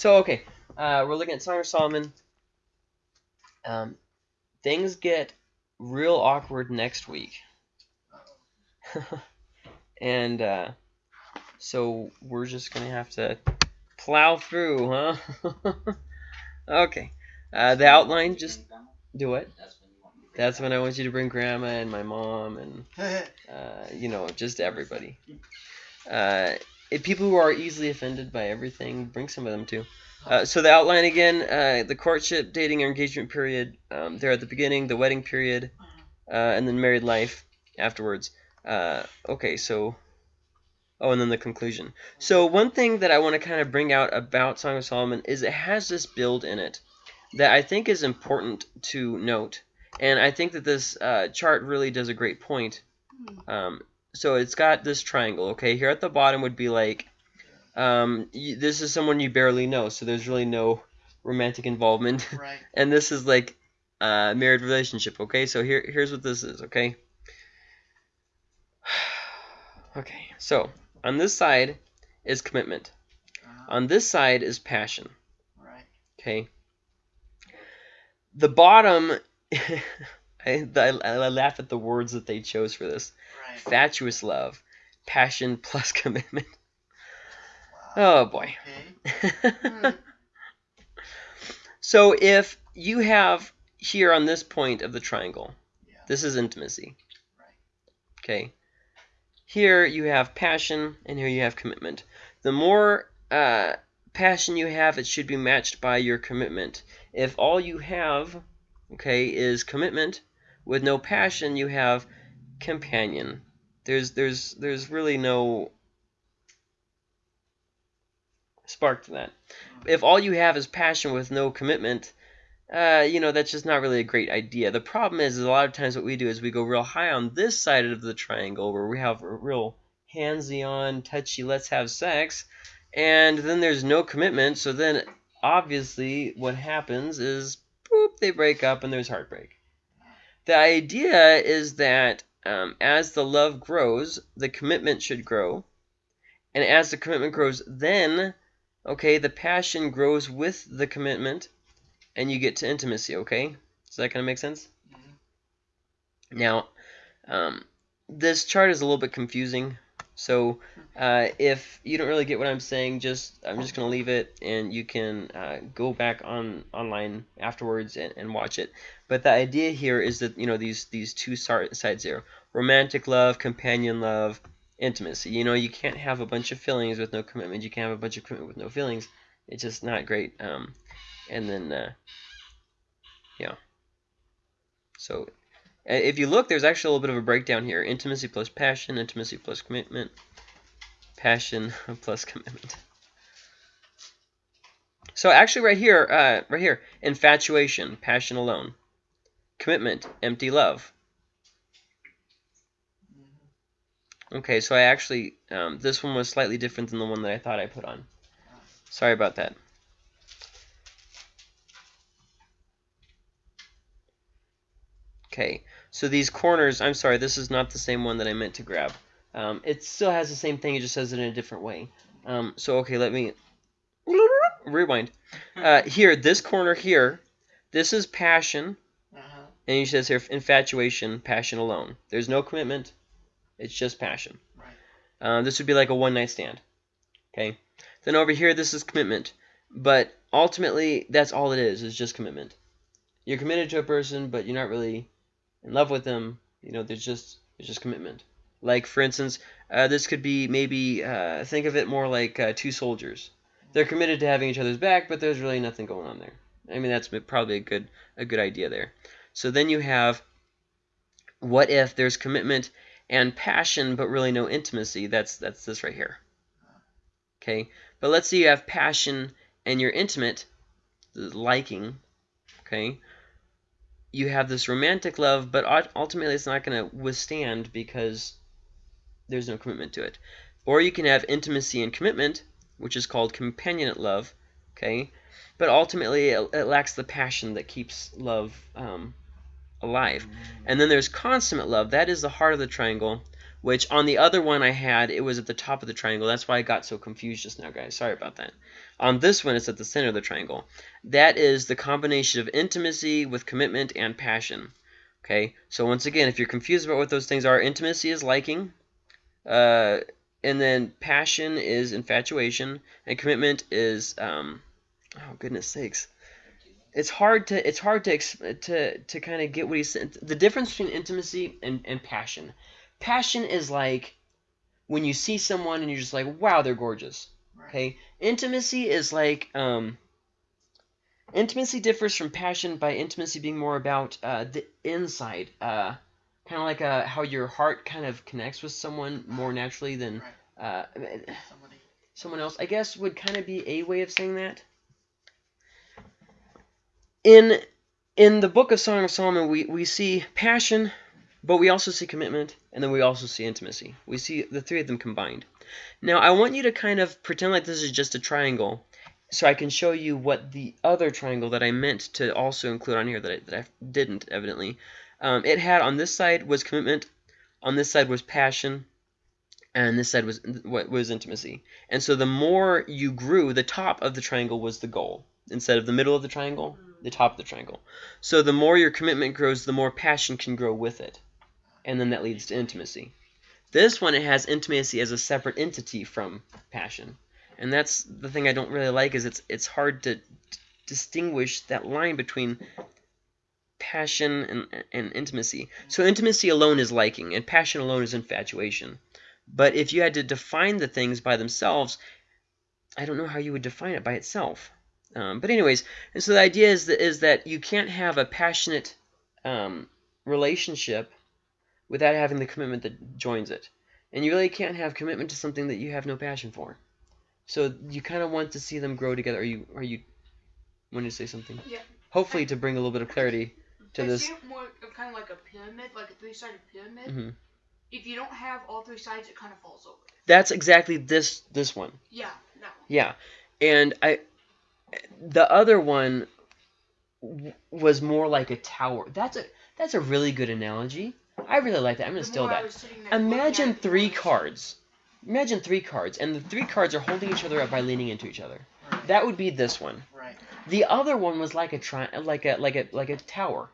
So okay, uh, we're looking at Song of Solomon. Um, things get real awkward next week, and uh, so we're just gonna have to plow through, huh? okay. Uh, the outline just do it. That's when I want you to bring grandma and my mom and uh, you know just everybody. Uh, if people who are easily offended by everything, bring some of them too. Uh, so the outline again: uh, the courtship, dating, or engagement period. Um, there at the beginning, the wedding period, uh, and then married life afterwards. Uh, okay, so oh, and then the conclusion. So one thing that I want to kind of bring out about Song of Solomon is it has this build in it that I think is important to note, and I think that this uh, chart really does a great point. Um, so it's got this triangle. Okay, here at the bottom would be like um, you, this is someone you barely know, so there's really no romantic involvement. Right. and this is like a married relationship. Okay, so here here's what this is. Okay. okay, so on this side is commitment. Uh-huh. On this side is passion. Right. Okay. The bottom, I, I, I laugh at the words that they chose for this. Fatuous love, passion plus commitment. Wow. Oh boy. Okay. So if you have here on this point of the triangle, Yeah. this is intimacy. Right. Okay. Here you have passion, and here you have commitment. The more uh, passion you have, it should be matched by your commitment. If all you have, okay, is commitment with no passion, you have companion. There's there's there's really no spark to that. If all you have is passion with no commitment, uh, you know, that's just not really a great idea. The problem is, is a lot of times what we do is we go real high on this side of the triangle where we have a real handsy on, touchy, let's have sex, and then there's no commitment. So then, obviously, what happens is, boop, they break up and there's heartbreak. The idea is that um, as the love grows, the commitment should grow, and as the commitment grows, then, okay, the passion grows with the commitment and you get to intimacy, okay? Does that kind of make sense? Mhm. Now, um, this chart is a little bit confusing. So uh, if you don't really get what I'm saying, just I'm just going to leave it and you can uh, go back on online afterwards and, and watch it. But the idea here is that, you know, these, these two sides here, romantic love, companion love, intimacy. You know, you can't have a bunch of feelings with no commitment. You can't have a bunch of commitment with no feelings. It's just not great. Um, and then, uh, yeah. So, if you look, there's actually a little bit of a breakdown here. Intimacy plus passion, intimacy plus commitment, passion plus commitment. So actually right here, uh, right here, infatuation, passion alone. Commitment, empty love. Okay, so I actually, um, this one was slightly different than the one that I thought I put on. Sorry about that. Okay, so these corners, I'm sorry, this is not the same one that I meant to grab. Um, it still has the same thing, it just says it in a different way. Um, so, okay, let me rewind. Uh, here, this corner here, this is passion. And he says here infatuation, passion alone. There's no commitment, it's just passion. Right. Uh, this would be like a one night stand. Okay. Then over here, this is commitment. But ultimately, that's all it is, is just commitment. You're committed to a person, but you're not really in love with them. You know, there's just there's just commitment. Like, for instance, uh, this could be maybe, uh, think of it more like uh, two soldiers. They're committed to having each other's back, but there's really nothing going on there. I mean, that's probably a good a good idea there. So then you have, what if there's commitment and passion, but really no intimacy? That's that's this right here. Okay, but let's say you have passion and you're intimate, liking. Okay, you have this romantic love, but ultimately it's not going to withstand because there's no commitment to it. Or you can have intimacy and commitment, which is called companionate love. Okay, but ultimately it, it lacks the passion that keeps love um, alive. And then there's consummate love. That is the heart of the triangle, which on the other one I had, it was at the top of the triangle. That's why I got so confused just now, guys. Sorry about that. On this one, it's at the center of the triangle. That is the combination of intimacy with commitment and passion. Okay, so once again, if you're confused about what those things are, intimacy is liking, uh, and then passion is infatuation, and commitment is, um, oh goodness sakes, it's hard to it's hard to to to kind of get what he's saying. The difference between intimacy and, and passion. Passion is like when you see someone and you're just like, wow, they're gorgeous. Okay. Intimacy is like um, intimacy differs from passion by intimacy being more about uh, the inside, uh, kind of like uh, how your heart kind of connects with someone more naturally than uh, someone else. I guess would kind of be a way of saying that. In in the book of Song of Solomon, we, we see passion, but we also see commitment, and then we also see intimacy. We see the three of them combined. Now, I want you to kind of pretend like this is just a triangle, so I can show you what the other triangle that I meant to also include on here that I, that I didn't, evidently. Um, it had on this side was commitment, on this side was passion, and this side was what was intimacy. And so the more you grew, the top of the triangle was the goal instead of the middle of the triangle, the top of the triangle. So the more your commitment grows, the more passion can grow with it, and then that leads to intimacy. This one it has intimacy as a separate entity from passion, and that's the thing I don't really like is it's it's hard to distinguish that line between passion and, and intimacy. So intimacy alone is liking, and passion alone is infatuation. But if you had to define the things by themselves, I don't know how you would define it by itself. Um, but anyways, and so the idea is that is that you can't have a passionate um, relationship without having the commitment that joins it, and you really can't have commitment to something that you have no passion for. So you kind of want to see them grow together. Are you are you want to say something? Yeah. Hopefully to bring a little bit of clarity to I this. see it more kind of like a pyramid, like a three-sided pyramid. Mhm. If you don't have all three sides, it kind of falls over. That's exactly this this one. Yeah, that one. Yeah, and I, the other one w- was more like a tower. That's a that's a really good analogy. I really like that. I'm gonna steal that. was sitting there looking Imagine three cards. Imagine three cards, and the three cards are holding each other up by leaning into each other. Right. That would be this one. Right. The other one was like a tri- like a like a like a tower.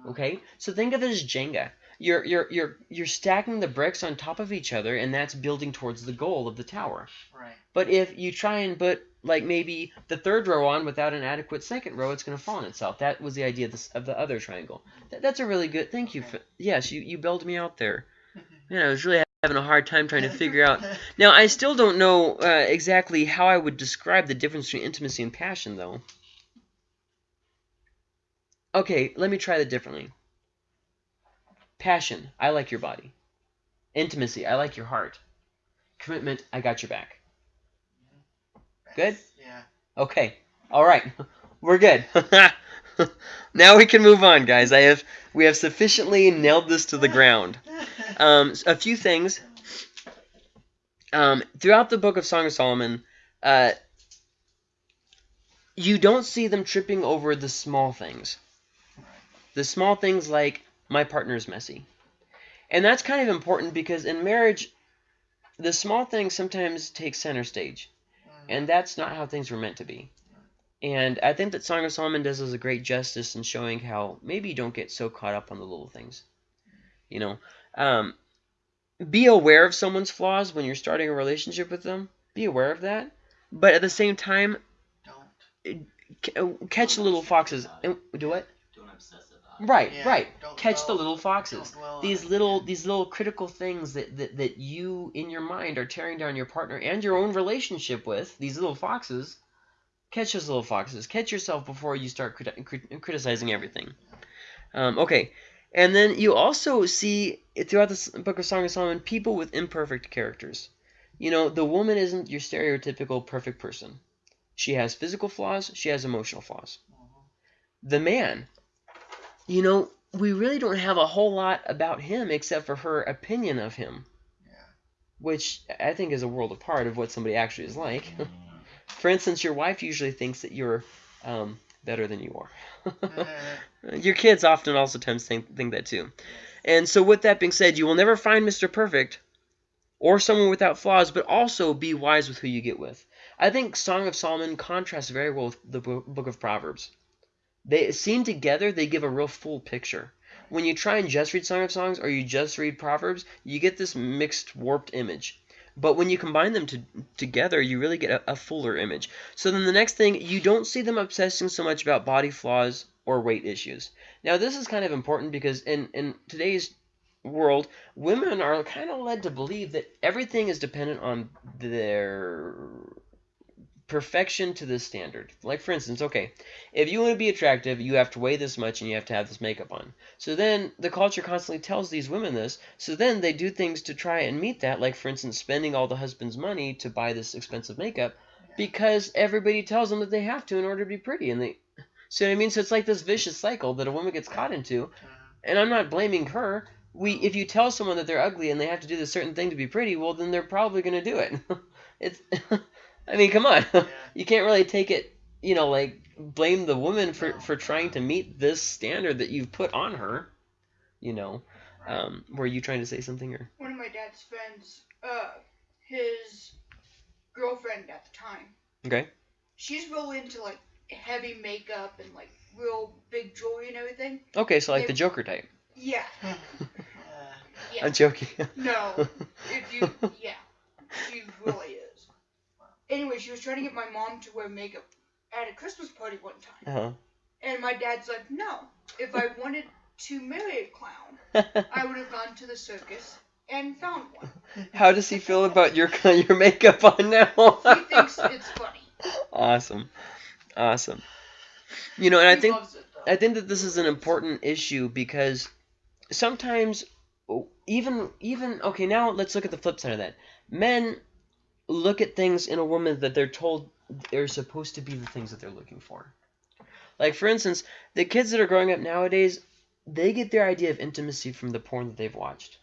Uh-huh. Okay, so think of it as Jenga. You're you're you're you're stacking the bricks on top of each other, and that's building towards the goal of the tower. Right. But if you try and put like maybe the third row on without an adequate second row, it's going to fall on itself. That was the idea of, this, of the other triangle. That, that's a really good. Thank you for yes, you you bailed me out there. Man, I was really having a hard time trying to figure out. Now I still don't know uh, exactly how I would describe the difference between intimacy and passion, though. Okay, let me try that differently. Passion, I like your body. Intimacy, I like your heart. Commitment, I got your back. Good? Yeah. Okay. All right. We're good. now we can move on, guys. I have we have sufficiently nailed this to the ground. Um, a few things. Um, throughout the book of Song of Solomon, uh, you don't see them tripping over the small things. The small things like my partner's messy. And that's kind of important because in marriage, the small things sometimes take center stage. And that's not how things were meant to be. And I think that Song of Solomon does us a great justice in showing how maybe you don't get so caught up on the little things. You know, um, be aware of someone's flaws when you're starting a relationship with them. Be aware of that. But at the same time, Don't. c- catch the little foxes. And, do what? Don't obsess about it. Right, Yeah, right. Catch the little foxes. These it. little these little critical things that, that, that you in your mind are tearing down your partner and your own relationship with, these little foxes, catch those little foxes. Catch yourself before you start crit- criticizing everything. Um, okay. And then you also see throughout this book of Song of Solomon people with imperfect characters. You know, the woman isn't your stereotypical perfect person. She has physical flaws, she has emotional flaws. Mhm. The man, you know, we really don't have a whole lot about him except for her opinion of him, Yeah. which I think is a world apart of what somebody actually is like. for instance, your wife usually thinks that you're um, better than you are. Your kids often also times think, think that too. And so with that being said, you will never find Mr. Perfect, or someone without flaws, but also be wise with who you get with. I think Song of Solomon contrasts very well with the Book of Proverbs. They seen together, they give a real full picture. When you try and just read Song of Songs or you just read Proverbs, you get this mixed, warped image. But when you combine them to, together, you really get a, a fuller image. So then the next thing, you don't see them obsessing so much about body flaws or weight issues. Now this is kind of important because in, in today's world, women are kind of led to believe that everything is dependent on their perfection to this standard. Like for instance, okay, if you want to be attractive, you have to weigh this much and you have to have this makeup on. So then the culture constantly tells these women this. So then they do things to try and meet that, like for instance, spending all the husband's money to buy this expensive makeup because everybody tells them that they have to in order to be pretty and they See I mean? So it's like this vicious cycle that a woman gets caught into, and I'm not blaming her. We, if you tell someone that they're ugly and they have to do this certain thing to be pretty, well, then they're probably going to do it. it's, I mean, come on, yeah. you can't really take it, you know, like blame the woman for for trying to meet this standard that you've put on her. You know, um, were you trying to say something or? One of my dad's friends, uh, his girlfriend at the time, Okay. she's real into like heavy makeup and like real big jewelry and everything. Okay, so like the Joker type. Yeah, Uh, yeah. I'm joking. No, if you, yeah, she really is. Anyway, she was trying to get my mom to wear makeup at a Christmas party one time, uh-huh. and my dad's like, "No, if I wanted to marry a clown, I would have gone to the circus and found one." How does he feel about your your makeup on now? He thinks it's funny. awesome, awesome. You know, and I think it. I think that this is an important issue because sometimes even even okay now let's look at the flip side of that. Men look at things in a woman that they're told they're supposed to be the things that they're looking for. Like for instance, the kids that are growing up nowadays, they get their idea of intimacy from the porn that they've watched.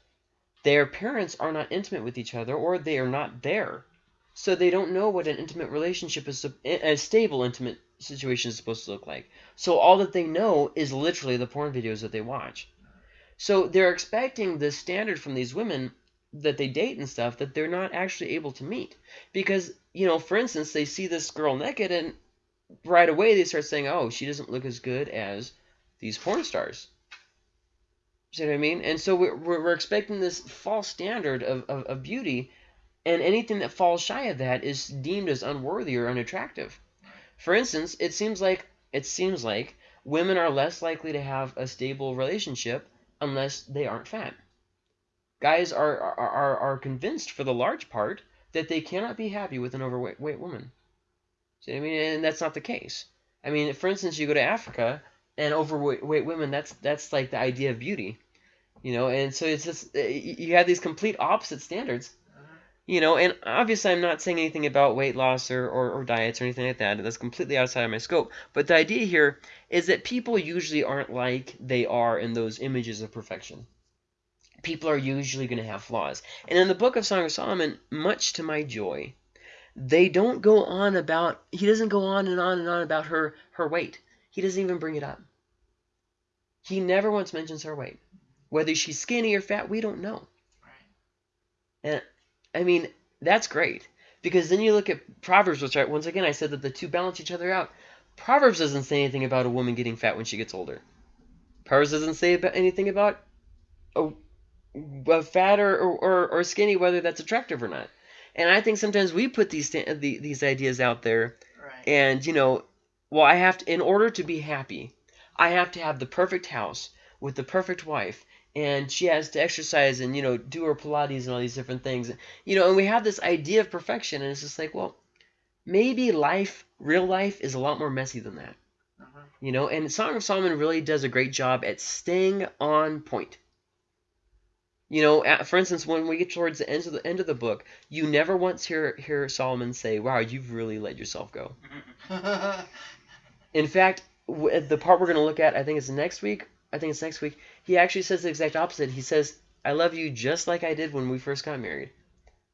Their parents are not intimate with each other or they are not there. So they don't know what an intimate relationship is a stable intimate situation is supposed to look like. So all that they know is literally the porn videos that they watch. So they're expecting this standard from these women that they date and stuff that they're not actually able to meet. Because, you know, for instance, they see this girl naked and right away they start saying, oh, she doesn't look as good as these porn stars. you See what I mean? And so we're, we're, expecting this false standard of, of, of beauty, and anything that falls shy of that is deemed as unworthy or unattractive. For instance, it seems like it seems like women are less likely to have a stable relationship unless they aren't fat. Guys are are, are, convinced for the large part that they cannot be happy with an overweight weight woman. See I mean? And that's not the case. I mean, for instance, you go to Africa and overweight women, that's that's like the idea of beauty. You know, and so it's just eh, you have these complete opposite standards. You know, and obviously I'm not saying anything about weight loss or, or, or diets or anything like that. That's completely outside of my scope. But the idea here is that people usually aren't like they are in those images of perfection. People are usually going to have flaws. And in the book of Song of Solomon, much to my joy, they don't go on about, he doesn't go on and on and on about her, her weight. He doesn't even bring it up. He never once mentions her weight. Whether she's skinny or fat, we don't know. And I mean, that's great. Because then you look at Proverbs, which I, once again I said that the two balance each other out. Proverbs doesn't say anything about a woman getting fat when she gets older. Proverbs doesn't say about anything about a, a fat or, or, or skinny, whether that's attractive or not. And I think sometimes we put these these ideas out there, Right. and you know, well, I have to in order to be happy, I have to have the perfect house with the perfect wife, and she has to exercise and you know do her Pilates and all these different things, you know, and we have this idea of perfection, and it's just like, well, maybe life, real life, is a lot more messy than that. Uh-huh. You know, and Song of Solomon really does a great job at staying on point. You know, at, for instance, when we get towards the end of the end of the book, you never once hear hear Solomon say, "Wow, you've really let yourself go." In fact, w- the part we're going to look at, I think it's next week. I think it's next week. He actually says the exact opposite. He says, "I love you just like I did when we first got married."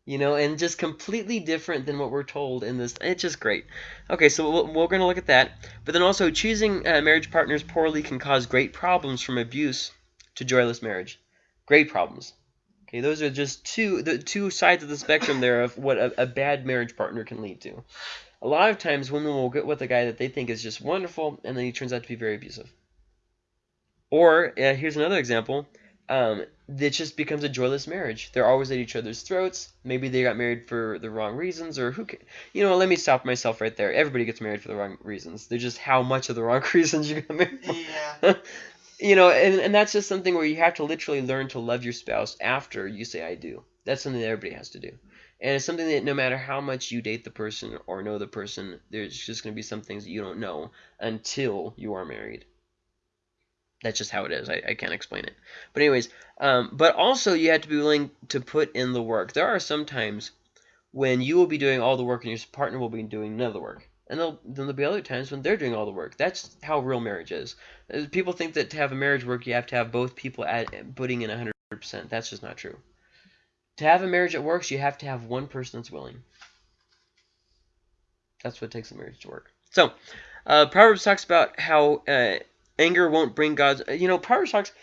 You know, and just completely different than what we're told in this. It's just great. Okay, so we're going to look at that. But then also, choosing uh, marriage partners poorly can cause great problems from abuse to joyless marriage. Great problems. Okay, those are just two the two sides of the spectrum there of what a, a bad marriage partner can lead to. A lot of times women will get with a guy that they think is just wonderful and then he turns out to be very abusive. Or uh, here's another example. Um, it just becomes a joyless marriage. They're always at each other's throats. Maybe they got married for the wrong reasons, or who? Can, you know, let me stop myself right there. Everybody gets married for the wrong reasons. They're just how much of the wrong reasons you got married. For. Yeah. you know, and, and that's just something where you have to literally learn to love your spouse after you say I do. That's something that everybody has to do. And it's something that no matter how much you date the person or know the person, there's just going to be some things that you don't know until you are married. That's just how it is. I, I can't explain it. But anyways, um, but also you have to be willing to put in the work. There are some times when you will be doing all the work and your partner will be doing none of the work. And then there'll be other times when they're doing all the work. That's how real marriage is. Uh, people think that to have a marriage work, you have to have both people at, putting in 100%. That's just not true. To have a marriage that works, you have to have one person that's willing. That's what takes a marriage to work. So, uh, Proverbs talks about how uh, anger won't bring God's. You know, Proverbs talks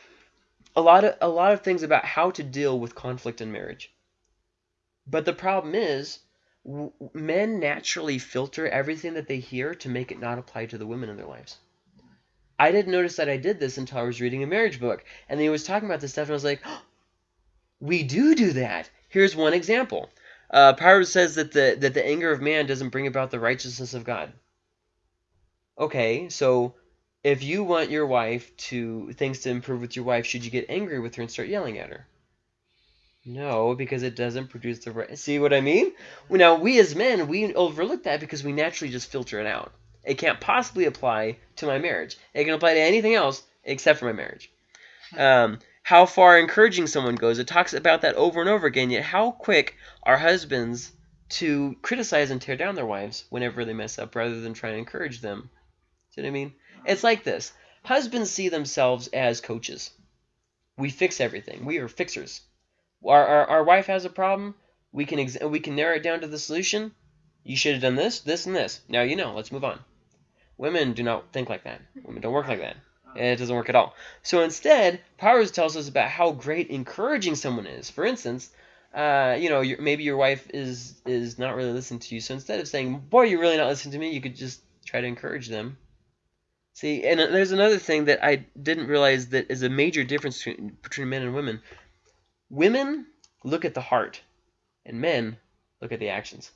a lot of a lot of things about how to deal with conflict in marriage. But the problem is, men naturally filter everything that they hear to make it not apply to the women in their lives. I didn't notice that I did this until I was reading a marriage book, and he was talking about this stuff, and I was like, oh, we do do that. Here's one example. Uh, Proverbs says that the that the anger of man doesn't bring about the righteousness of God. Okay, so if you want your wife to things to improve with your wife, should you get angry with her and start yelling at her? No, because it doesn't produce the right. See what I mean? Now we as men we overlook that because we naturally just filter it out. It can't possibly apply to my marriage. It can apply to anything else except for my marriage. Um, how far encouraging someone goes. It talks about that over and over again. Yet how quick are husbands to criticize and tear down their wives whenever they mess up, rather than try to encourage them? See what I mean? It's like this. Husbands see themselves as coaches. We fix everything. We are fixers. Our, our, our wife has a problem. We can ex- we can narrow it down to the solution. You should have done this, this, and this. Now you know. Let's move on. Women do not think like that. Women don't work like that. It doesn't work at all. So instead, Proverbs tells us about how great encouraging someone is. For instance, uh, you know, maybe your wife is is not really listening to you. So instead of saying, "Boy, you're really not listening to me," you could just try to encourage them See, and there's another thing that I didn't realize that is a major difference between, between men and women. Women look at the heart, and men look at the actions.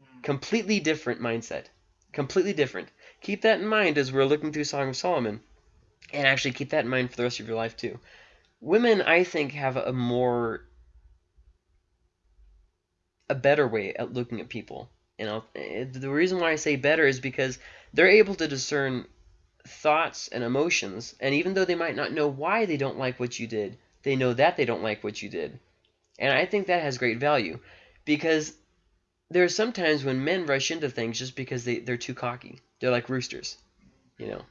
Mm. Completely different mindset. Completely different. Keep that in mind as we're looking through Song of Solomon. And actually keep that in mind for the rest of your life too. Women, I think, have a more a better way at looking at people. And I'll, eh, the reason why I say better is because they're able to discern thoughts and emotions, and even though they might not know why they don't like what you did, they know that they don't like what you did. And I think that has great value because there are sometimes when men rush into things just because they, they're too cocky. They're like roosters, you know.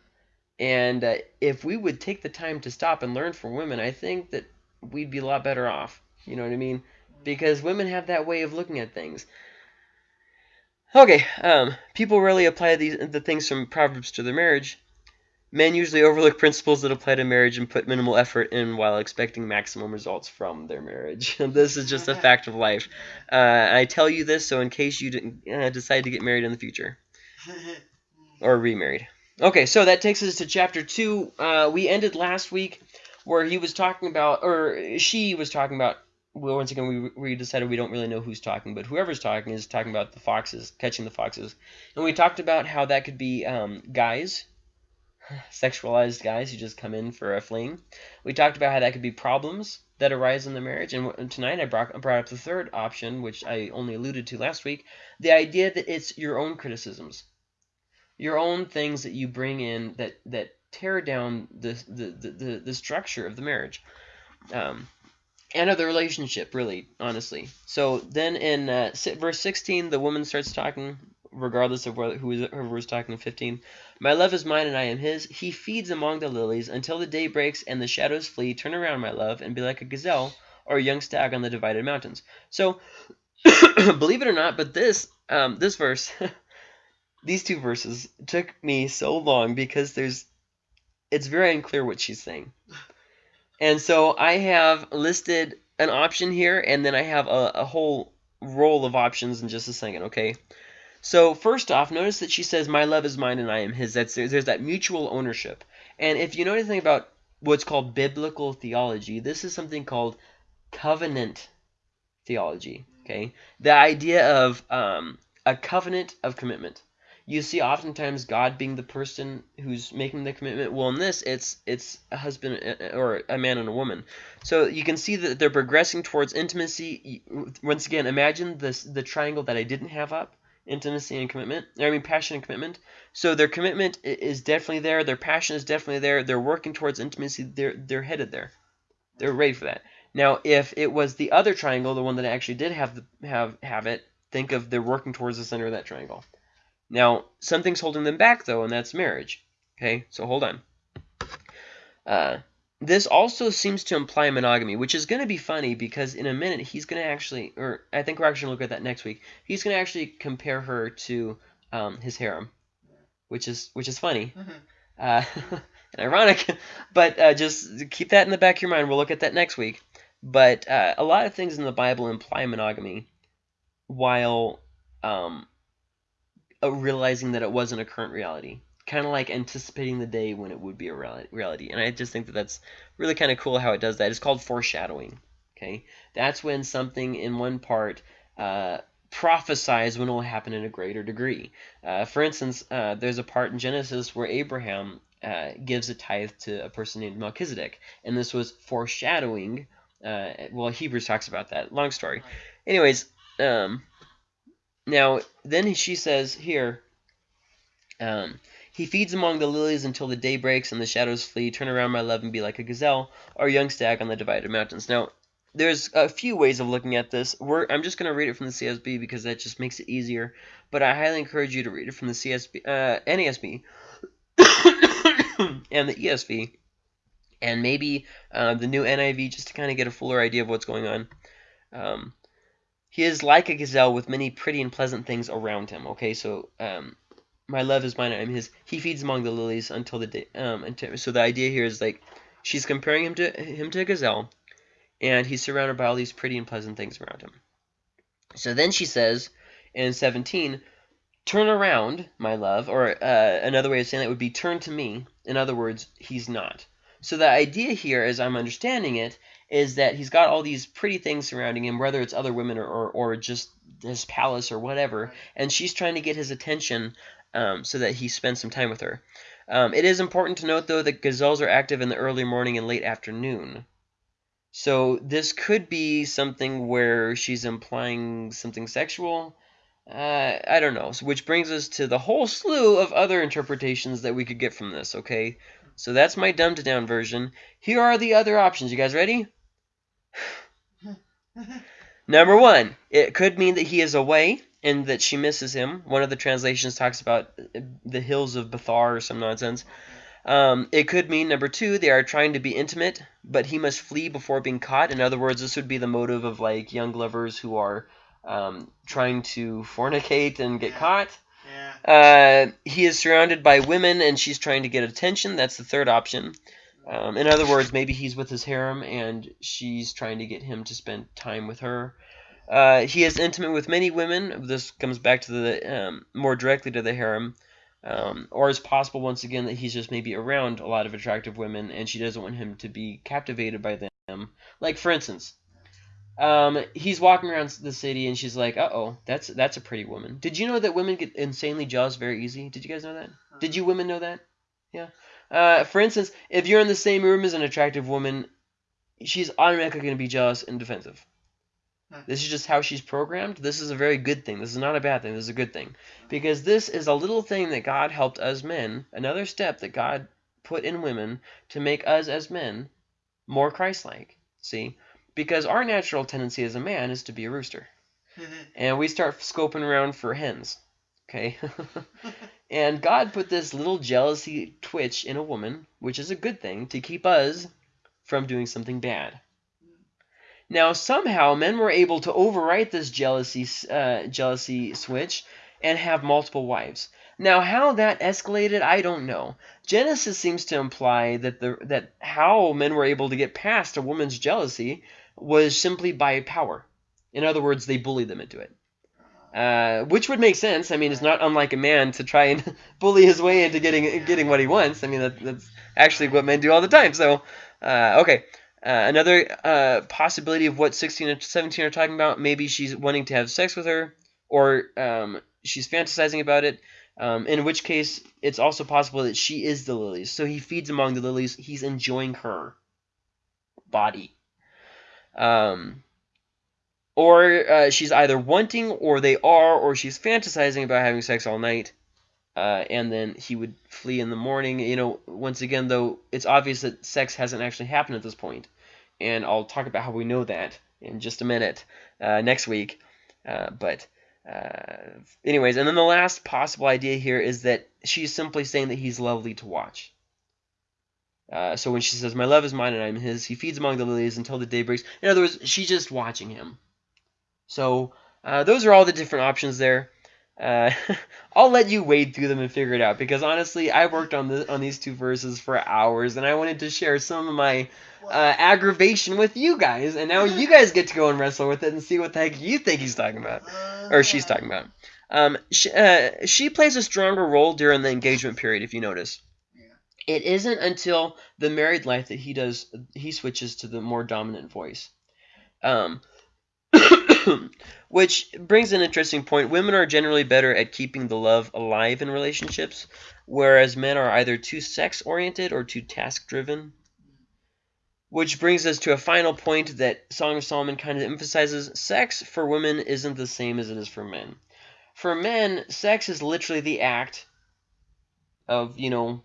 And uh, if we would take the time to stop and learn from women, I think that we'd be a lot better off. You know what I mean? Because women have that way of looking at things. Okay, um, people rarely apply these the things from Proverbs to their marriage, Men usually overlook principles that apply to marriage and put minimal effort in while expecting maximum results from their marriage. this is just a fact of life. Uh, I tell you this so in case you didn't uh, decide to get married in the future or remarried. Okay, so that takes us to chapter two. Uh, we ended last week where he was talking about, or she was talking about. Well, once again, we, we decided we don't really know who's talking, but whoever's talking is talking about the foxes, catching the foxes. And we talked about how that could be um, guys sexualized guys who just come in for a fling. We talked about how that could be problems that arise in the marriage, and tonight I brought, brought up the third option, which I only alluded to last week, the idea that it's your own criticisms, your own things that you bring in that that tear down the the the, the, the structure of the marriage. Um, and of the relationship, really, honestly. So then in uh, verse 16, the woman starts talking regardless of whether who is whoever was talking in 15. My love is mine and I am his. He feeds among the lilies until the day breaks and the shadows flee. Turn around, my love, and be like a gazelle or a young stag on the divided mountains. So, believe it or not, but this um, this verse, these two verses took me so long because there's it's very unclear what she's saying. And so I have listed an option here, and then I have a, a whole roll of options in just a second, okay? So first off, notice that she says, "My love is mine and I am his." That's there's that mutual ownership. And if you know anything about what's called biblical theology, this is something called covenant theology. Okay, the idea of um, a covenant of commitment. You see, oftentimes God being the person who's making the commitment. Well, in this, it's it's a husband uh, uh, or a man and a woman. So you can see that they're progressing towards intimacy. Once again, imagine this the triangle that I didn't have up intimacy and commitment. I mean, passion and commitment. So their commitment is definitely there. Their passion is definitely there. They're working towards intimacy. They're they're headed there. They're ready for that. Now, if it was the other triangle, the one that actually did have the, have have it, think of they're working towards the center of that triangle. Now, something's holding them back though, and that's marriage. Okay, so hold on. Uh, this also seems to imply monogamy, which is going to be funny because in a minute he's going to actually, or I think we're actually going to look at that next week. He's going to actually compare her to um, his harem, which is which is funny Mhm. uh, and ironic, but uh, just keep that in the back of your mind. We'll look at that next week. But uh, a lot of things in the Bible imply monogamy, while um, uh, realizing that it wasn't a current reality kind of like anticipating the day when it would be a reality. And I just think that that's really kind of cool how it does that. It's called foreshadowing. Okay, that's when something in one part uh, prophesies when it will happen in a greater degree. Uh, for instance, uh, there's a part in Genesis where Abraham uh, gives a tithe to a person named Melchizedek, and this was foreshadowing. Uh, well, Hebrews talks about that. Long story. Anyways, um, now then she says here. Um, he feeds among the lilies until the day breaks and the shadows flee. Turn around, my love, and be like a gazelle or a young stag on the divided mountains. Now, there's a few ways of looking at this. We're, I'm just going to read it from the CSB because that just makes it easier. But I highly encourage you to read it from the CSB, uh, NASB, and the ESV, and maybe uh, the new NIV just to kind of get a fuller idea of what's going on. Um, he is like a gazelle with many pretty and pleasant things around him. Okay, so um, my love is mine, I am his. He feeds among the lilies until the day. Um, until, so the idea here is like she's comparing him to him to a gazelle, and he's surrounded by all these pretty and pleasant things around him. So then she says in 17, "Turn around, my love," or uh, another way of saying that would be "turn to me." In other words, he's not. So the idea here, as I'm understanding it, is that he's got all these pretty things surrounding him, whether it's other women or, or, or just his palace or whatever, and she's trying to get his attention um, so that he spends some time with her. Um, it is important to note, though, that gazelles are active in the early morning and late afternoon. So this could be something where she's implying something sexual. Uh, I don't know. So, which brings us to the whole slew of other interpretations that we could get from this, okay? So that's my dumbed down version. Here are the other options. You guys ready? Number one, it could mean that he is away and that she misses him. One of the translations talks about the hills of Bethar or some nonsense. Um, it could mean, number two, they are trying to be intimate, but he must flee before being caught. In other words, this would be the motive of like young lovers who are um, trying to fornicate and get Yeah. caught. Yeah. Uh, he is surrounded by women and she's trying to get attention. That's the third option. Um, in other words, maybe he's with his harem and she's trying to get him to spend time with her. Uh, he is intimate with many women. This comes back to the um, more directly to the harem. Um, or it's possible once again that he's just maybe around a lot of attractive women and she doesn't want him to be captivated by them. Like for instance, um, he's walking around the city and she's like, "Uh oh, that's that's a pretty woman." Did you know that women get insanely jealous very easy? Did you guys know that? Did you women know that? Yeah. Uh, for instance, if you're in the same room as an attractive woman, she's automatically going to be jealous and defensive. Hmm. This is just how she's programmed. This is a very good thing. This is not a bad thing. This is a good thing. Because this is a little thing that God helped us men, another step that God put in women to make us as men more Christ like. See? Because our natural tendency as a man is to be a rooster. And we start scoping around for hens. Okay? and God put this little jealousy twitch in a woman, which is a good thing, to keep us from doing something bad. Now, somehow, men were able to overwrite this jealousy, uh, jealousy switch and have multiple wives. Now, how that escalated, I don't know. Genesis seems to imply that the that how men were able to get past a woman's jealousy was simply by power. In other words, they bullied them into it. Uh, which would make sense. I mean, it's not unlike a man to try and bully his way into getting getting what he wants. I mean, that, that's actually what men do all the time. So, uh, okay. Uh, another uh, possibility of what 16 and 17 are talking about, maybe she's wanting to have sex with her, or um, she's fantasizing about it, um, in which case it's also possible that she is the lilies. So he feeds among the lilies. He's enjoying her body. Um, or uh, she's either wanting, or they are, or she's fantasizing about having sex all night. Uh, and then he would flee in the morning. You know, once again, though, it's obvious that sex hasn't actually happened at this. And I'll talk about how we know that in just a minute uh, next week. Uh, but, uh, anyways, and then the last possible idea here is that she's simply saying that he's lovely to watch. Uh, so when she says, My love is mine and I'm his, he feeds among the lilies until the day breaks. In other words, she's just watching him. So uh, those are all the different options there. Uh, I'll let you wade through them and figure it out because honestly, I worked on the on these two verses for hours and I wanted to share some of my uh, aggravation with you guys, and now you guys get to go and wrestle with it and see what the heck you think he's talking about or she's talking about. Um, she, uh, she plays a stronger role during the engagement period, if you notice. Yeah. It isn't until the married life that he does he switches to the more dominant voice. Um, which brings an interesting point. Women are generally better at keeping the love alive in relationships, whereas men are either too sex oriented or too task driven. Which brings us to a final point that Song of Solomon kind of emphasizes sex for women isn't the same as it is for men. For men, sex is literally the act of, you know,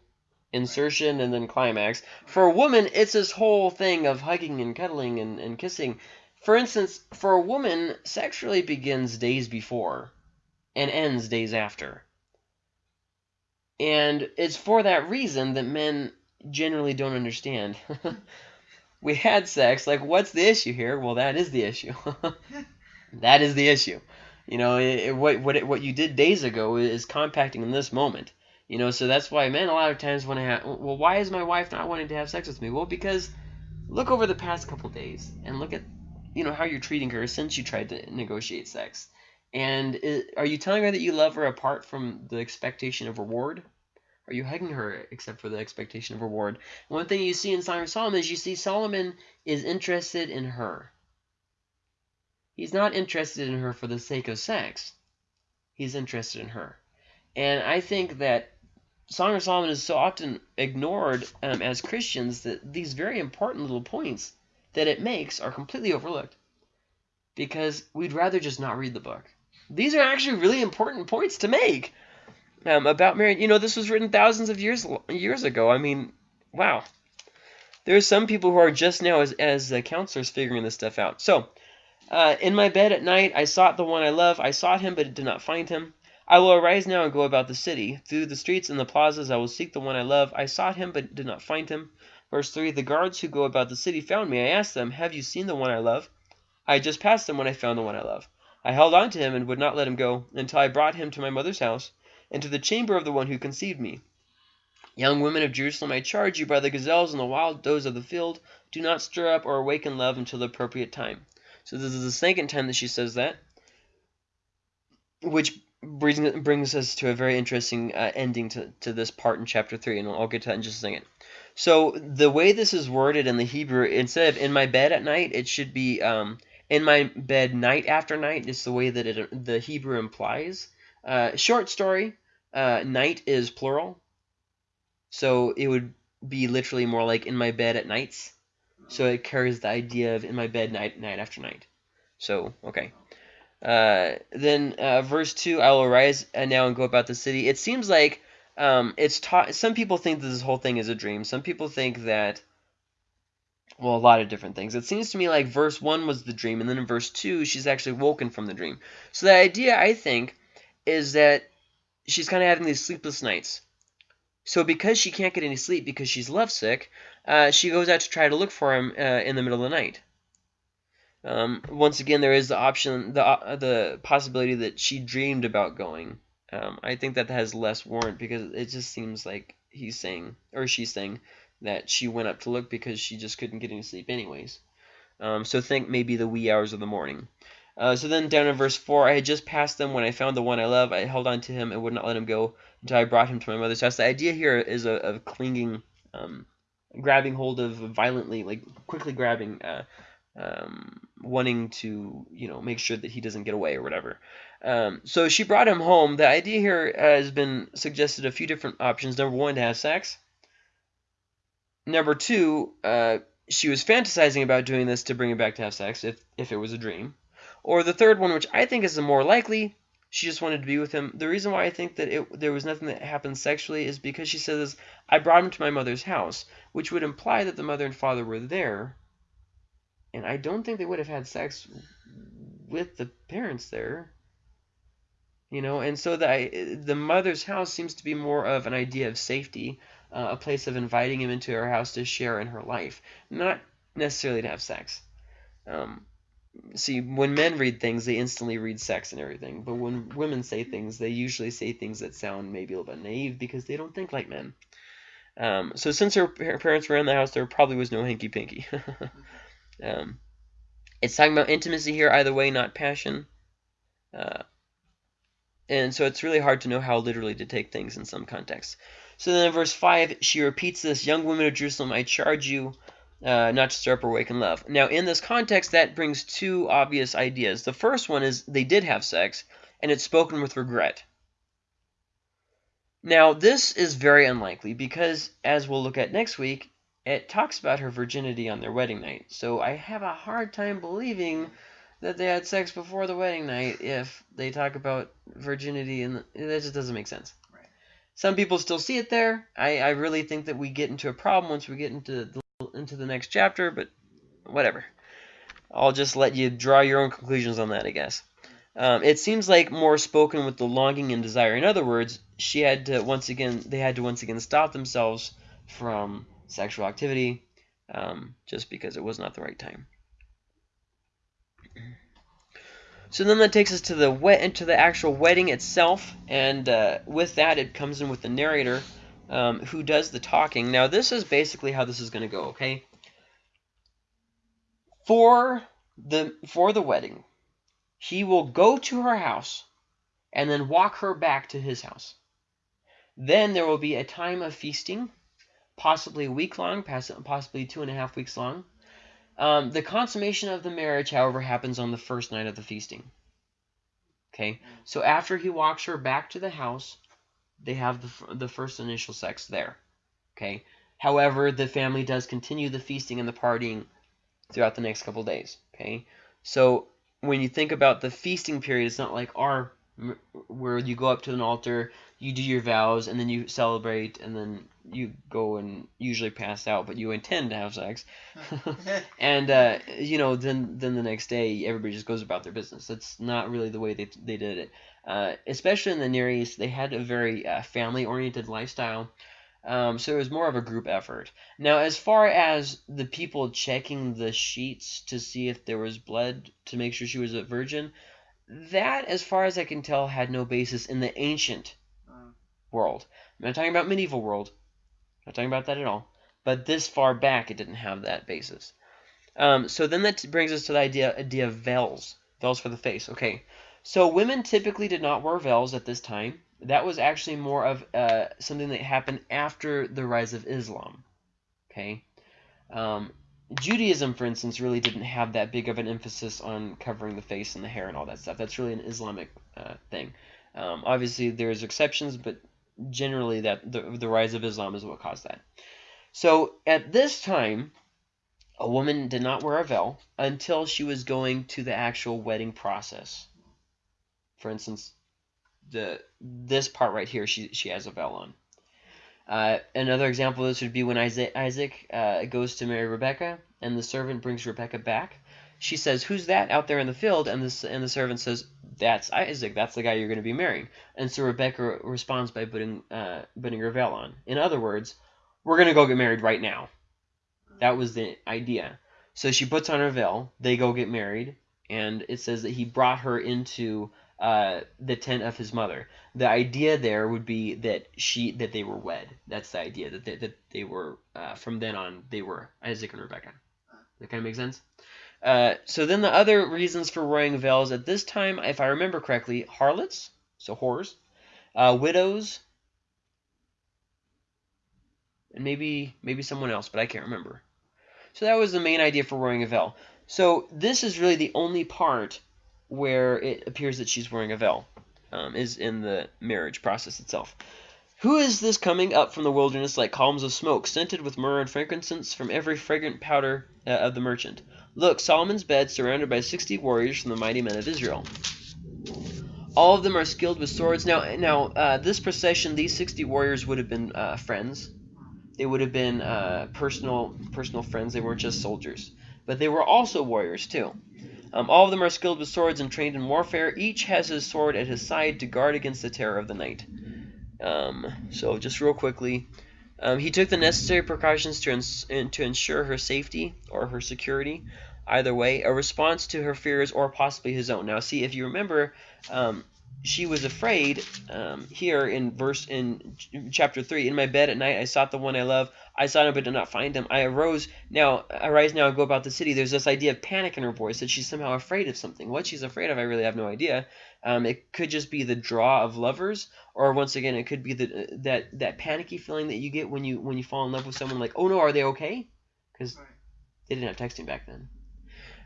insertion and then climax. For a woman, it's this whole thing of hugging and cuddling and, and kissing. For instance, for a woman, sex really begins days before and ends days after. And it's for that reason that men generally don't understand. we had sex, like, what's the issue here? Well, that is the issue. that is the issue. You know, it, it, what what it, what you did days ago is compacting in this moment. You know, so that's why men a lot of times want to have. Well, why is my wife not wanting to have sex with me? Well, because look over the past couple days and look at you know how you're treating her since you tried to negotiate sex. And it, are you telling her that you love her apart from the expectation of reward? Are you hugging her except for the expectation of reward? One thing you see in Song of Solomon is you see Solomon is interested in her. He's not interested in her for the sake of sex. He's interested in her. And I think that Song of Solomon is so often ignored um, as Christians that these very important little points that it makes are completely overlooked because we'd rather just not read the book. These are actually really important points to make um, about marriage. You know, this was written thousands of years years ago. I mean, wow. There are some people who are just now as, as counselors figuring this stuff out. So, uh, in my bed at night, I sought the one I love. I sought him, but did not find him. I will arise now and go about the city. Through the streets and the plazas I will seek the one I love. I sought him, but did not find him. Verse 3 The guards who go about the city found me. I asked them, Have you seen the one I love? I had just passed them when I found the one I love. I held on to him and would not let him go until I brought him to my mother's house and to the chamber of the one who conceived me. Young women of Jerusalem, I charge you by the gazelles and the wild does of the field, do not stir up or awaken love until the appropriate time. So this is the second time that she says that, which brings, brings us to a very interesting uh, ending to, to this part in chapter 3, and I'll get to that in just a second. So the way this is worded in the Hebrew, instead of in my bed at night, it should be um, in my bed night after night. It's the way that it, the Hebrew implies. Uh, short story, uh, night is plural. So it would be literally more like in my bed at nights. So it carries the idea of in my bed night night after night. So, okay. Uh, then uh, verse 2, I will arise and now and go about the city. It seems like um, it's taught. Some people think that this whole thing is a dream. Some people think that, well, a lot of different things. It seems to me like verse 1 was the dream, and then in verse 2, she's actually woken from the dream. So the idea, I think, is that she's kind of having these sleepless nights. So because she can't get any sleep because she's lovesick, uh, she goes out to try to look for him uh, in the middle of the night. Um, once again, there is the option, the uh, the possibility that she dreamed about going. Um, I think that has less warrant because it just seems like he's saying or she's saying that she went up to look because she just couldn't get any sleep anyways. Um, so think maybe the wee hours of the morning. Uh, so then down in verse 4, I had just passed them when I found the one I love. I held on to him and would not let him go until I brought him to my mother's house. The idea here is of, clinging, um, grabbing hold of violently, like quickly grabbing, uh, um, wanting to, you know, make sure that he doesn't get away or whatever. Um, so she brought him home. The idea here has been suggested a few different options. Number one, to have sex. Number two, uh, she was fantasizing about doing this to bring him back to have sex if, if it was a dream. Or the third one, which I think is the more likely, she just wanted to be with him. The reason why I think that it, there was nothing that happened sexually is because she says, I brought him to my mother's house, which would imply that the mother and father were there. And I don't think they would have had sex with the parents there. You know, and so the, the mother's house seems to be more of an idea of safety, uh, a place of inviting him into her house to share in her life, not necessarily to have sex. Um, see, when men read things, they instantly read sex and everything. But when women say things, they usually say things that sound maybe a little bit naive because they don't think like men. Um, so since her, her, parents were in the house, there probably was no hanky panky. um, it's talking about intimacy here, either way, not passion. Uh, and so it's really hard to know how literally to take things in some contexts. So then in verse 5, she repeats this, Young women of Jerusalem, I charge you uh, not to stir up or awaken love. Now, in this context, that brings two obvious ideas. The first one is they did have sex, and it's spoken with regret. Now, this is very unlikely because, as we'll look at next week, it talks about her virginity on their wedding night. So I have a hard time believing that they had sex before the wedding night if they talk about virginity, and that just doesn't make sense. Right. Some people still see it there. I, I really think that we get into a problem once we get into the into the next chapter, but whatever. I'll just let you draw your own conclusions on that, I guess. Um, it seems like more spoken with the longing and desire. In other words, she had to once again, they had to once again stop themselves from sexual activity, um, just because it was not the right time. So then that takes us to the wet into the actual wedding itself, and uh, with that it comes in with the narrator um, who does the talking. Now, this is basically how this is going to go, okay? For the, for the wedding, he will go to her house and then walk her back to his house. Then there will be a time of feasting, possibly a week long, possibly two and a half weeks long. Um, the consummation of the marriage, however, happens on the first night of the feasting. Okay, so after he walks her back to the house, they have the, the first initial sex there. Okay. However, the family does continue the feasting and the partying throughout the next couple days. Okay. So when you think about the feasting period, it's not like our where you go up to an altar, you do your vows, and then you celebrate, and then you go and usually pass out, but you intend to have sex, and uh, you know, then then the next day everybody just goes about their business. That's not really the way they they did it. Uh, especially in the Near East, they had a very uh, family-oriented lifestyle. Um, so it was more of a group effort. Now, as far as the people checking the sheets to see if there was blood to make sure she was a virgin, that, as far as I can tell, had no basis in the ancient. World. I'm not talking about medieval world. I'm not talking about that at all. But this far back, it didn't have that basis. Um, so then that brings us to the idea, idea of veils. Veils for the face. Okay. So women typically did not wear veils at this time. That was actually more of uh, something that happened after the rise of Islam. Okay. Um, Judaism, for instance, really didn't have that big of an emphasis on covering the face and the hair and all that stuff. That's really an Islamic uh, thing. Um, obviously, there's exceptions, but generally, that the, the rise of Islam is what caused that. So at this time, a woman did not wear a veil until she was going to the actual wedding process. For instance, the this part right here, she she has a veil on. Uh, another example of this would be when Isaac, Isaac uh, goes to marry Rebecca, and the servant brings Rebecca back. She says, "Who's that out there in the field?" And the and the servant says, "That's Isaac. That's the guy you're going to be marrying." And so Rebecca responds by putting uh, putting her veil on. In other words, we're going to go get married right now. That was the idea. So she puts on her veil. They go get married, and it says that he brought her into uh, the tent of his mother. The idea there would be that she that they were wed. That's the idea that they, that they were uh, from then on they were Isaac and Rebecca. That kind of makes sense. Uh, so then the other reasons for wearing veils at this time, if I remember correctly, harlots, so whores, uh, widows, and maybe maybe someone else, but I can't remember. So that was the main idea for wearing a veil. So this is really the only part where it appears that she's wearing a veil, um, is in the marriage process itself. Who is this coming up from the wilderness like columns of smoke, scented with myrrh and frankincense from every fragrant powder uh, of the merchant? Look, Solomon's bed surrounded by sixty warriors from the mighty men of Israel. All of them are skilled with swords. Now, now uh, this procession, these sixty warriors would have been uh, friends. They would have been uh, personal personal friends. They weren't just soldiers, but they were also warriors too. Um, all of them are skilled with swords and trained in warfare. Each has his sword at his side to guard against the terror of the night. Um, so just real quickly, um, he took the necessary precautions to, to ensure her safety or her security. Either way, a response to her fears or possibly his own. Now, see if you remember, um, she was afraid um, here in verse in chapter 3 in my bed at night i sought the one i love. I sought him but did not find him. I arose. Now arise now and go about the city. There's this idea of panic in her voice that she's somehow afraid of something. What she's afraid of i really have no idea. Um, it could just be the draw of lovers or once again it could be the that that panicky feeling that you get when you when you fall in love with someone like oh no are they okay? Because they didn't have texting back then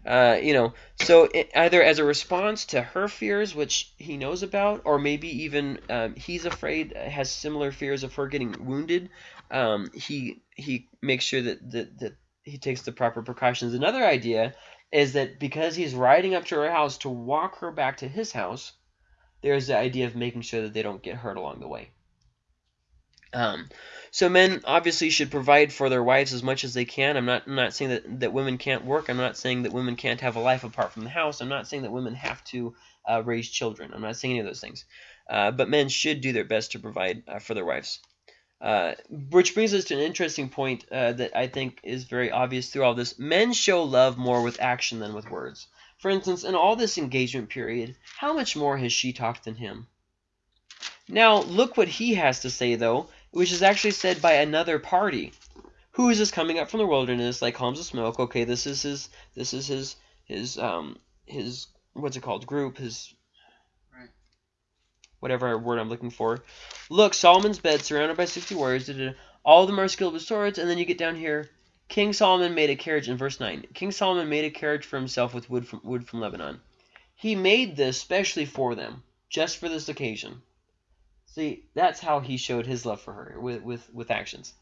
uh, you know, so it, either as a response to her fears, which he knows about, or maybe even um, he's afraid, has similar fears of her getting wounded. Um, he he makes sure that, that that he takes the proper precautions. Another idea is that because he's riding up to her house to walk her back to his house, there's the idea of making sure that they don't get hurt along the way. Um, so men obviously should provide for their wives as much as they can. I'm not I'm not saying that, that women can't work. I'm not saying that women can't have a life apart from the house. I'm not saying that women have to uh, raise children. I'm not saying any of those things. Uh, but men should do their best to provide uh, for their wives. Uh, which brings us to an interesting point uh, that I think is very obvious through all this. Men show love more with action than with words. For instance, in all this engagement period, how much more has she talked than him? Now, look what he has to say, though, which is actually said by another party. Who is this coming up from the wilderness like columns of smoke? Okay, this is his this is his his um his what's it called? Group, his Right. whatever word I'm looking for. Look, Solomon's bed surrounded by sixty warriors, da, da, da. all of them are skilled with swords, and then you get down here. King Solomon made a carriage in verse nine. King Solomon made a carriage for himself with wood from wood from Lebanon. He made this specially for them, just for this occasion. See, that's how he showed his love for her with with with actions.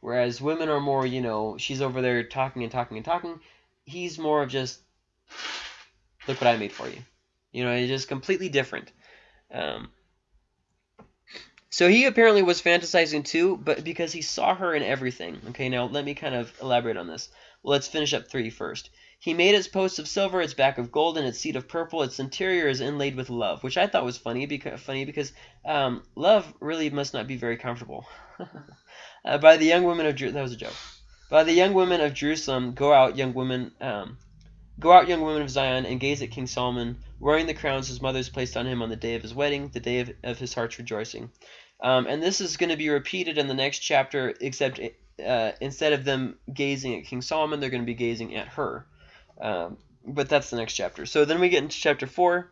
Whereas women are more, you know, she's over there talking and talking and talking. He's more of just, look what I made for you. You know, it's just completely different. Um, so he apparently was fantasizing too, but because he saw her in everything. Okay, now let me kind of elaborate on this. Well, let's finish up three first. He made its posts of silver, its back of gold, and its seat of purple. Its interior is inlaid with love, which I thought was funny because funny because um, love really must not be very comfortable. uh, by the young women of Jer- that was a joke. By the young women of Jerusalem, go out, young women, um, go out, young women of Zion, and gaze at King Solomon, wearing the crowns his mother's placed on him on the day of his wedding, the day of, of his heart's rejoicing. Um, and this is going to be repeated in the next chapter, except uh, instead of them gazing at King Solomon, they're going to be gazing at her. Um, but that's the next chapter. So then we get into chapter 4.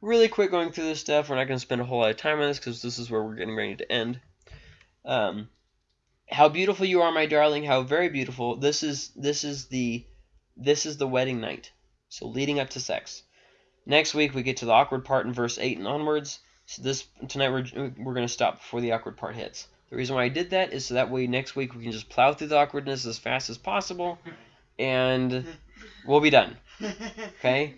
Really quick going through this stuff. We're not going to spend a whole lot of time on this because this is where we're getting ready to end. Um, how beautiful you are, my darling. How very beautiful. This is this is the this is the wedding night. So leading up to sex. Next week we get to the awkward part in verse 8 and onwards. So this tonight we're we're going to stop before the awkward part hits. The reason why I did that is so that way next week we can just plow through the awkwardness as fast as possible and we'll be done. Okay?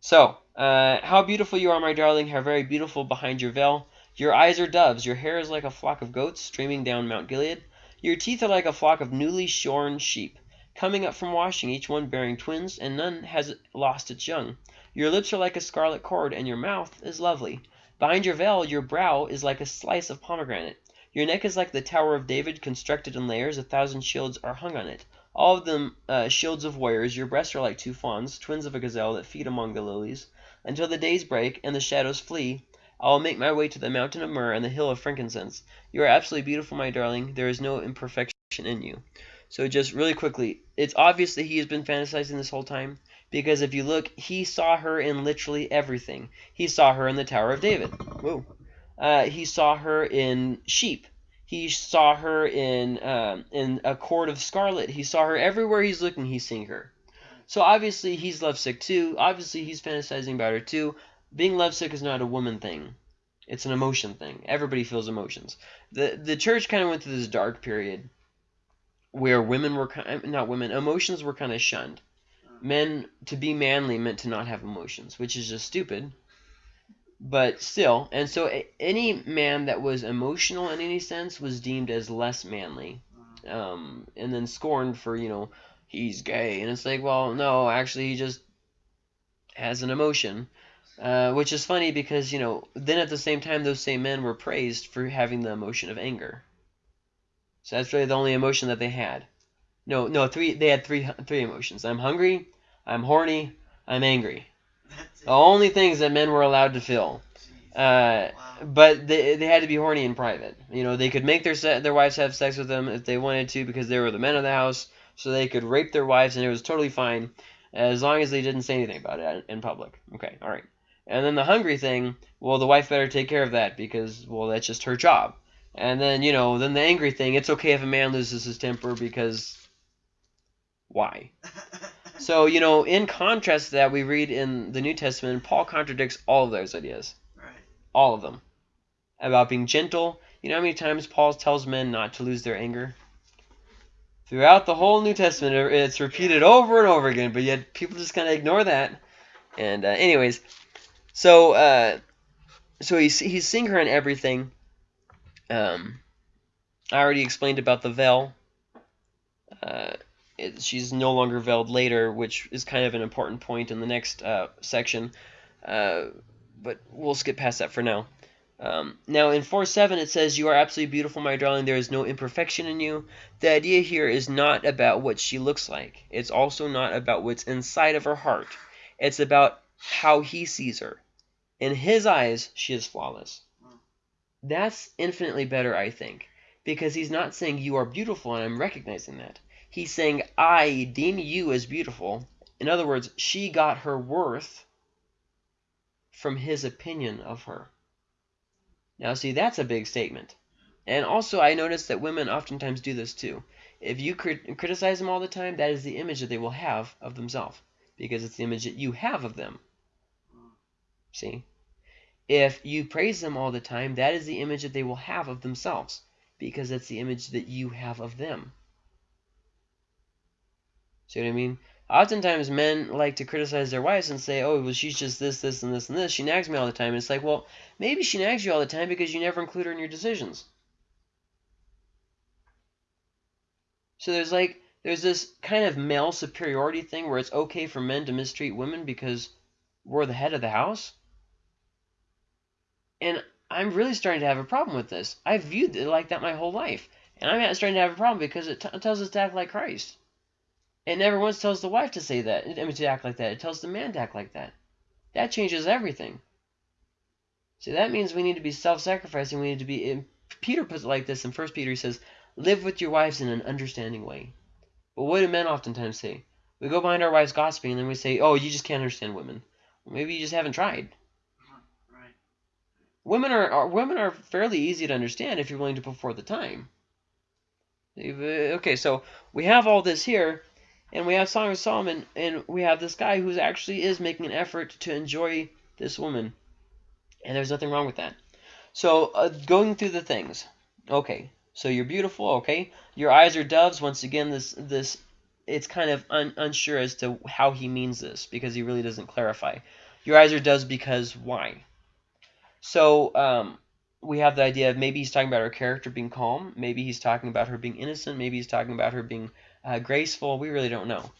So, uh, how beautiful you are, my darling, how very beautiful behind your veil. Your eyes are doves, your hair is like a flock of goats streaming down Mount Gilead. Your teeth are like a flock of newly shorn sheep, coming up from washing, each one bearing twins, and none has lost its young. Your lips are like a scarlet cord, and your mouth is lovely. Behind your veil, your brow is like a slice of pomegranate. Your neck is like the Tower of David, constructed in layers. A thousand shields are hung on it all of them uh, shields of warriors. Your breasts are like two fawns, twins of a gazelle that feed among the lilies. Until the days break and the shadows flee, I will make my way to the mountain of myrrh and the hill of frankincense. You are absolutely beautiful, my darling. There is no imperfection in you. So just really quickly, it's obvious that he has been fantasizing this whole time. Because if you look, he saw her in literally everything. He saw her in the Tower of David. Whoa. Uh, he saw her in sheep. He saw her in um, in a cord of scarlet. He saw her everywhere he's looking. He's seeing her. So obviously he's lovesick too. Obviously he's fantasizing about her too. Being lovesick is not a woman thing. It's an emotion thing. Everybody feels emotions. the The church kind of went through this dark period where women were kind not women emotions were kind of shunned. Men to be manly meant to not have emotions, which is just stupid. But still, and so any man that was emotional in any sense was deemed as less manly, um, and then scorned for you know he's gay, and it's like, well, no, actually he just has an emotion, uh, which is funny because you know then at the same time those same men were praised for having the emotion of anger. So that's really the only emotion that they had. No, no, three. They had three three emotions. I'm hungry. I'm horny. I'm angry. The only things that men were allowed to feel. Uh, wow. but they, they had to be horny in private. You know, they could make their se- their wives have sex with them if they wanted to because they were the men of the house. So they could rape their wives and it was totally fine as long as they didn't say anything about it in public. Okay, all right. And then the hungry thing, well, the wife better take care of that because well, that's just her job. And then you know, then the angry thing, it's okay if a man loses his temper because why? So you know, in contrast to that, we read in the New Testament, Paul contradicts all of those ideas. Right. all of them. About being gentle. You know how many times paul tells men not to lose their anger? Throughout the whole new testament it's repeated over and over again but yet people just kind of ignore that. And uh, anyways so uh, so he's, he's seeing her in everything. Um, i already explained about the veil. Uh, it, she's no longer veiled later which is kind of an important point in the next uh, section uh, but we'll skip past that for now. Um, now in 4.7 it says, You are absolutely beautiful, my darling. There is no imperfection in you. The idea here is not about what she looks like. It's also not about what's inside of her heart. It's about how he sees her. In his eyes, she is flawless. That's infinitely better, I think, because he's not saying you are beautiful and I'm recognizing that. He's saying I deem you as beautiful. In other words, she got her worth from his opinion of her. Now, see, that's a big statement. And also, I notice that women oftentimes do this too. If you crit- criticize them all the time, that is the image that they will have of themselves, because it's the image that you have of them. See? If you praise them all the time, that is the image that they will have of themselves, because it's the image that you have of them. See what I mean? Oftentimes, men like to criticize their wives and say, "Oh, well, she's just this, this, and this, and this. She nags me all the time." And it's like, well, maybe she nags you all the time because you never include her in your decisions. So there's like there's this kind of male superiority thing where it's okay for men to mistreat women because we're the head of the house. And I'm really starting to have a problem with this. I've viewed it like that my whole life, and I'm starting to have a problem because it tells us to act like Christ. It never once tells the wife to say that, I mean, to act like that. It tells the man to act like that. That changes everything. See, that means we need to be self-sacrificing. We need to be. Peter puts it like this in First Peter. He says, "Live with your wives in an understanding way." But what do men oftentimes say? We go behind our wives gossiping, and then we say, "Oh, you just can't understand women." Well, maybe you just haven't tried. Right. Women are, are women are fairly easy to understand if you're willing to put forth the time. Uh, okay, so we have all this here, and we have Song of Solomon, and we have this guy who actually is making an effort to enjoy this woman, and there's nothing wrong with that. So uh, going through the things, okay. So you're beautiful, okay. Your eyes are doves. Once again, this this it's kind of un, unsure as to how he means this because he really doesn't clarify. Your eyes are doves because why? So um, we have the idea of maybe he's talking about her character being calm. Maybe he's talking about her being innocent. Maybe he's talking about her being uh, graceful. We really don't know.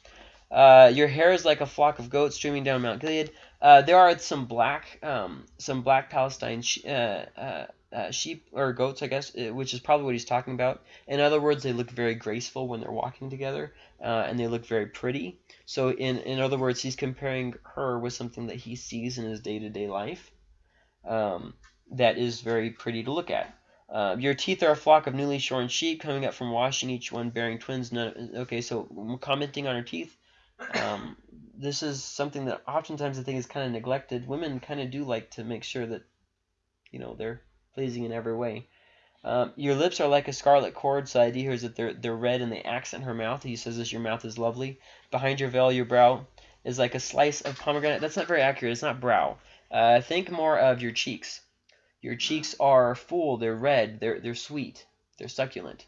Uh, your hair is like a flock of goats streaming down Mount Gilead. Uh, there are some black, um, some black Palestine uh, uh, uh, sheep or goats, I guess, which is probably what he's talking about. In other words, they look very graceful when they're walking together, and they look very pretty. So, in in other words, he's comparing her with something that he sees in his day to day life, um, that is very pretty to look at. Uh, your teeth are a flock of newly shorn sheep coming up from washing, each one bearing twins. None, okay, so commenting on her teeth. Um, this is something that oftentimes I think is kind of neglected. Women kind of do like to make sure that, you know, they're pleasing in every way. Um, your lips are like a scarlet cord, so the idea here is that they're they're red and they accent her mouth. He says this, your mouth is lovely. Behind your veil, your brow is like a slice of pomegranate. That's not very accurate. It's not brow. Uh, think more of your cheeks. Your cheeks are full. They're red. They're they're sweet. They're succulent.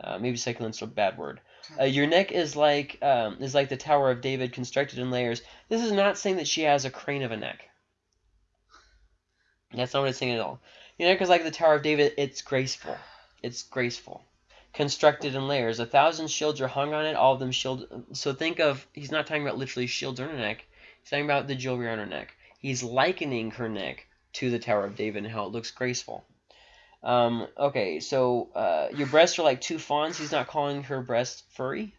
Uh, maybe succulent's a bad word. Uh, your neck is like um, is like the Tower of David, constructed in layers. This is not saying that she has a crane of a neck. That's not what it's saying at all. Your neck is like the Tower of David. It's graceful. It's graceful. Constructed in layers. A thousand shields are hung on it. All of them shield. So think of. He's not talking about literally shields on her neck. He's talking about the jewelry on her neck. He's likening her neck to the Tower of David and how it looks graceful. Um, okay, so uh, your breasts are like two fawns. He's not calling her breasts furry.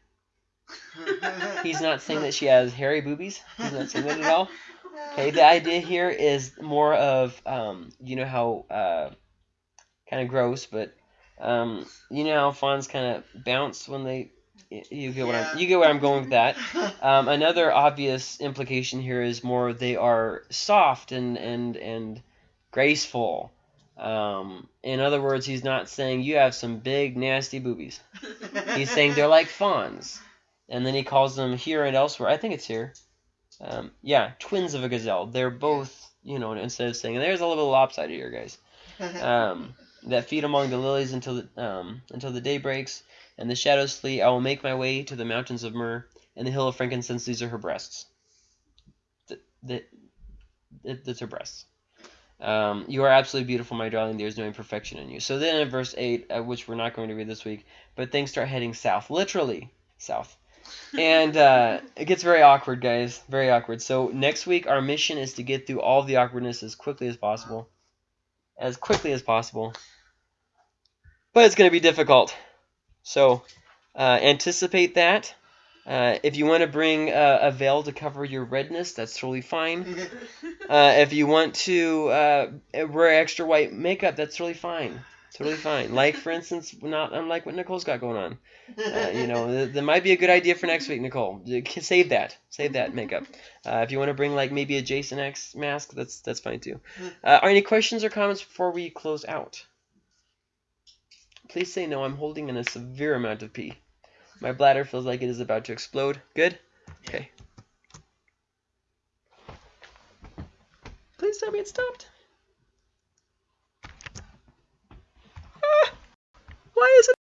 He's not saying that she has hairy boobies. He's not saying that at all. Okay, the idea here is more of, um, you know how, uh, kind of gross, but, um, you know how fawns kind of bounce when they, you get what I'm, you get where I'm going with that. Um, another obvious implication here is more they are soft and and and graceful. Um, in other words, he's not saying you have some big nasty boobies. He's saying they're like fawns, and then he calls them here and elsewhere. I think it's here. Um, yeah, twins of a gazelle. They're both, you know, instead of saying there's a little lopsided here, guys. Um, that feed among the lilies until the, um, until the day breaks, and the shadows flee. I will make my way to the mountains of myrrh and the hill of frankincense. These are her breasts. The, the, it, that's her breasts. Um, you are absolutely beautiful, my darling. There is no imperfection in you. So then in verse 8, uh, which we're not going to read this week, but things start heading south. Literally south. And uh, it gets very awkward, guys. Very awkward. So next week, our mission is to get through all the awkwardness as quickly as possible. As quickly as possible. But it's going to be difficult. So uh, anticipate that. Uh, if you want to bring uh, a veil to cover your redness, that's totally fine. Uh, if you want to uh, wear extra white makeup, that's totally fine. Totally fine. Like, for instance, not unlike what Nicole's got going on. Uh, you know, th- that might be a good idea for next week, Nicole. Save that. Save that makeup. Uh, if you want to bring like maybe a Jason X mask, that's that's fine too. Uh, are any questions or comments before we close out? Please say no. I'm holding in a severe amount of pee. My bladder feels like it is about to explode. Good? Okay. Please tell me it stopped. Ah! Why is it?